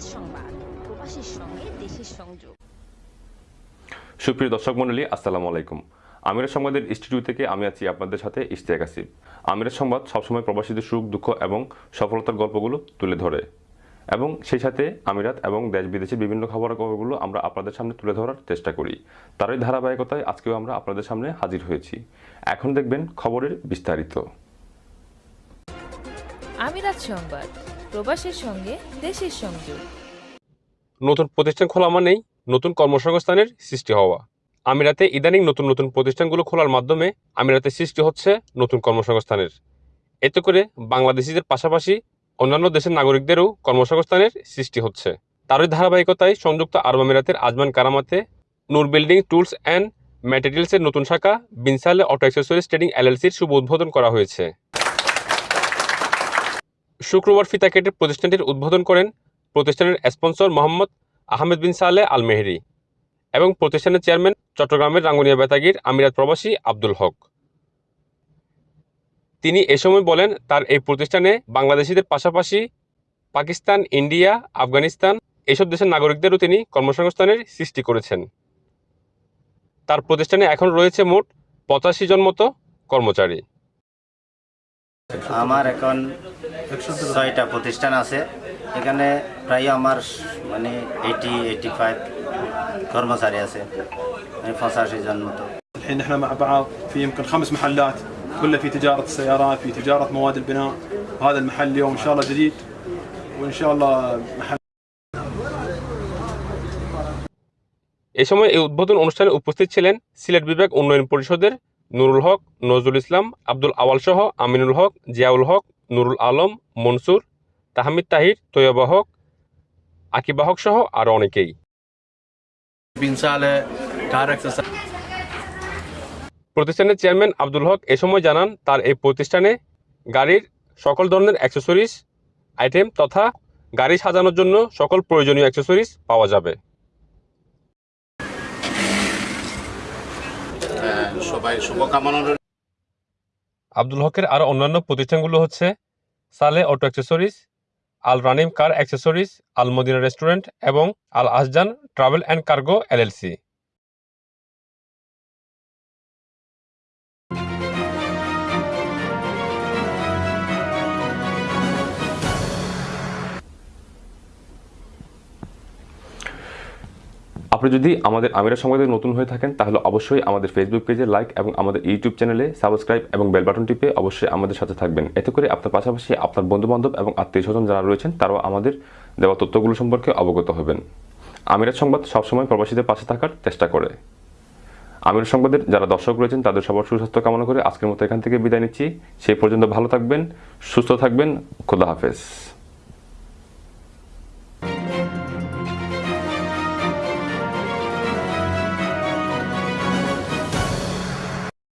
আমিরাত সংবাদ প্রবাসীর সঙ্গে দেশের সংযোগ। সুপ্রিয় দর্শক মন্ডলী আসসালামু আলাইকুম। আমিরের সংবাদের স্টুডিও থেকে আমি আছি আপনাদের সাথে ইশতিয়াক আসিফ। আমিরের সংবাদ সবসময় প্রবাসীদের সুখ দুঃখ এবং সফলতার গল্পগুলো তুলে ধরে। এবং সেই সাথে আমিরাত এবং দেশ বিদেশের বিভিন্ন খবরাখবরগুলো আমরা আপনাদের সামনে তুলে ধরার চেষ্টা করি। তারই ধারাবাহিকতায় আজকেও আমরা আপনাদের সামনে হাজির হয়েছি। এখন দেখবেন খবরের বিস্তারিত। আমিরাত সংবাদ। প্রবাসের সঙ্গে দেশের সংযোগ। নতুন প্রতিষ্ঠান খোলা মানেই নতুন কর্মসংস্থানের সৃষ্টি হওয়া। আমিরাতে ইদানিং নতুন নতুন প্রতিষ্ঠানগুলো খোলার মাধ্যমে আমিরাতে সৃষ্টি হচ্ছে নতুন কর্মসংস্থানের। এতে করে বাংলাদেশিদের পাশাপাশি অন্যান্য দেশের নাগরিকদেরও কর্মসংস্থানের সৃষ্টি হচ্ছে। তারই ধারাবাহিকতায় সংযুক্ত আরব আমিরাতের আজমান কারামাতে নূর বিল্ডিং টুলস অ্যান্ড ম্যাটেরিয়ালসের নতুন শাখা বিনসালে অটো অ্যাক্সেসরিজ ট্রেডিং এলএলসির শুভ উদ্বোধন করা হয়েছে। শুক্রবার ফিতা কেটে প্রতিষ্ঠানটির উদ্বোধন করেন প্রতিষ্ঠানের স্পন্সর মোহাম্মদ আহমেদ বিন সালে আল মেহেরি এবং প্রতিষ্ঠানের চেয়ারম্যান চট্টগ্রামের রাঙ্গুনিয়া বেতাগির আমিরাত প্রবাসী আব্দুল হক। তিনি এ সময় বলেন, তার এই প্রতিষ্ঠানে বাংলাদেশিদের পাশাপাশি পাকিস্তান, ইন্ডিয়া, আফগানিস্তান এসব দেশের নাগরিকদেরও তিনি কর্মসংস্থানের সৃষ্টি করেছেন। তার প্রতিষ্ঠানে এখন রয়েছে মোট পঁচাশি জন মতো কর্মচারী। আমার এখন ছয়টা প্রতিষ্ঠান আছে এখানে প্রায় আমার মানে এইটি এইটি ফাইভ কর্মচারী আছে মানে পঁচাশি জন মতো الحين احنا مع بعض في يمكن خمس محلات كلها في تجارة السيارات في تجارة مواد البناء وهذا المحل اليوم ان شاء الله جديد وان شاء الله محل এ সময় এই উদ্বোধন অনুষ্ঠানে উপস্থিত ছিলেন সিলেট বিভাগ উন্নয়ন পরিষদের নুরুল হক নজরুল ইসলাম আব্দুল আওয়াল সহ আমিনুল হক জিয়াউল হক নুরুল আলম মনসুর তাহমিদ তাহির তৈয়বা হক আকিবা হক সহ আরও অনেকেই। প্রতিষ্ঠানের চেয়ারম্যান আব্দুল হক এ সময় জানান তার এই প্রতিষ্ঠানে গাড়ির সকল ধরনের অ্যাক্সেসরিজ আইটেম তথা গাড়ি সাজানোর জন্য সকল প্রয়োজনীয় অ্যাক্সেসরিজ পাওয়া যাবে। সবাই শুভকামনা। আব্দুল হকের আরও অন্যান্য প্রতিষ্ঠানগুলো হচ্ছে সালে auto accessories, Al Ranim car accessories, Al Madina restaurant এবং Al Asjan travel and cargo LLC আপনি যদি আমাদের আমিরের সংবাদে নতুন হয়ে থাকেন, তাহলে অবশ্যই আমাদের ফেসবুক পেজে লাইক এবং আমাদের ইউটিউব চ্যানেলে সাবস্ক্রাইব এবং বেল বাটন টিপে অবশ্যই আমাদের সাথে থাকবেন। এতে করে আপনার পাশাপাশি আপনার বন্ধুবান্ধব এবং আত্মীয় স্বজন যারা রয়েছেন, তারাও আমাদের দেওয়া তথ্যগুলো সম্পর্কে অবগত হবেন। আমিরের সংবাদ সবসময় প্রবাসীদের পাশে থাকার চেষ্টা করে। আমির সংবাদের যারা দর্শক রয়েছেন, তাদের সবার সুস্বাস্থ্য কামনা করে আজকের মতো এখান থেকে বিদায় নিচ্ছি। সেই পর্যন্ত ভালো থাকবেন, সুস্থ থাকবেন, খোদা হাফেজ।